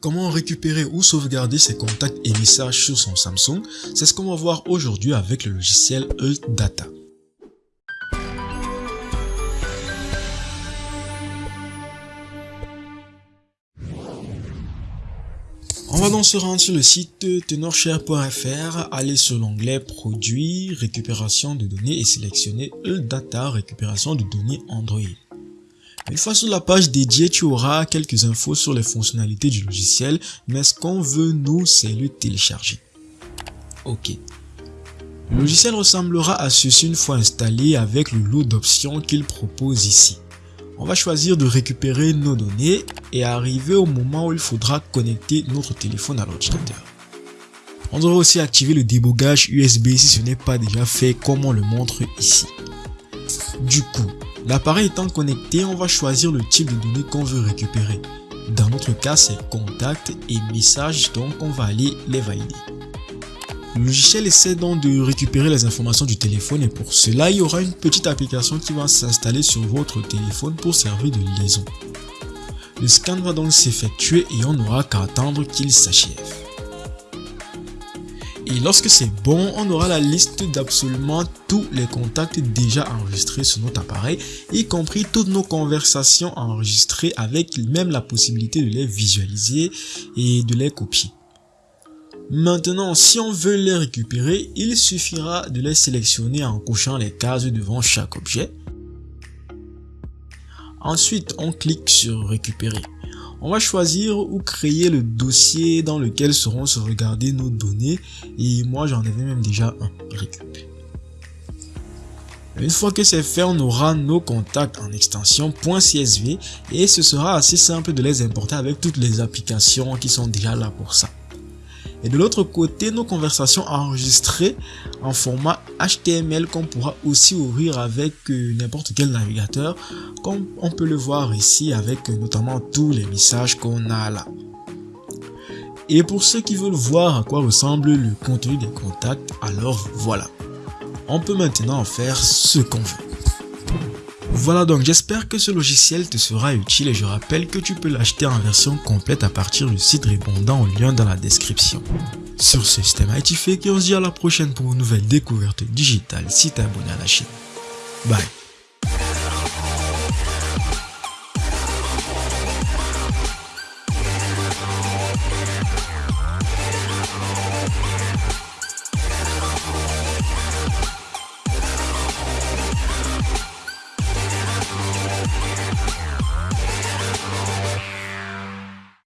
Comment récupérer ou sauvegarder ses contacts et messages sur son Samsung C'est ce qu'on va voir aujourd'hui avec le logiciel Alt Data. On va donc se rendre sur le site tenorshare.fr, aller sur l'onglet Produits, récupération de données et sélectionner Alt Data, récupération de données Android. Une fois sur la page dédiée, tu auras quelques infos sur les fonctionnalités du logiciel, mais ce qu'on veut nous, c'est le télécharger. Ok. Le logiciel ressemblera à ceci une fois installé avec le lot d'options qu'il propose ici. On va choisir de récupérer nos données et arriver au moment où il faudra connecter notre téléphone à l'ordinateur. On devrait aussi activer le débogage USB si ce n'est pas déjà fait comme on le montre ici. Du coup, L'appareil étant connecté, on va choisir le type de données qu'on veut récupérer. Dans notre cas, c'est contacts et messages, donc on va aller les valider. Le logiciel essaie donc de récupérer les informations du téléphone et pour cela, il y aura une petite application qui va s'installer sur votre téléphone pour servir de liaison. Le scan va donc s'effectuer et on n'aura qu'à attendre qu'il s'achève. Et lorsque c'est bon, on aura la liste d'absolument tous les contacts déjà enregistrés sur notre appareil, y compris toutes nos conversations enregistrées avec même la possibilité de les visualiser et de les copier. Maintenant, si on veut les récupérer, il suffira de les sélectionner en cochant les cases devant chaque objet. Ensuite, on clique sur récupérer. On va choisir ou créer le dossier dans lequel seront sauvegardées nos données et moi j'en avais même déjà un récup. Une fois que c'est fait, on aura nos contacts en extension .csv et ce sera assez simple de les importer avec toutes les applications qui sont déjà là pour ça. Et de l'autre côté, nos conversations enregistrées en format HTML qu'on pourra aussi ouvrir avec euh, n'importe quel navigateur, comme on peut le voir ici avec euh, notamment tous les messages qu'on a là. Et pour ceux qui veulent voir à quoi ressemble le contenu des contacts, alors voilà. On peut maintenant en faire ce qu'on veut. Voilà donc j'espère que ce logiciel te sera utile et je rappelle que tu peux l'acheter en version complète à partir du site répondant au lien dans la description. Sur ce, c'était Mighty Fake et on se dit à la prochaine pour une nouvelle découverte digitale si t'es abonné à la chaîne. Bye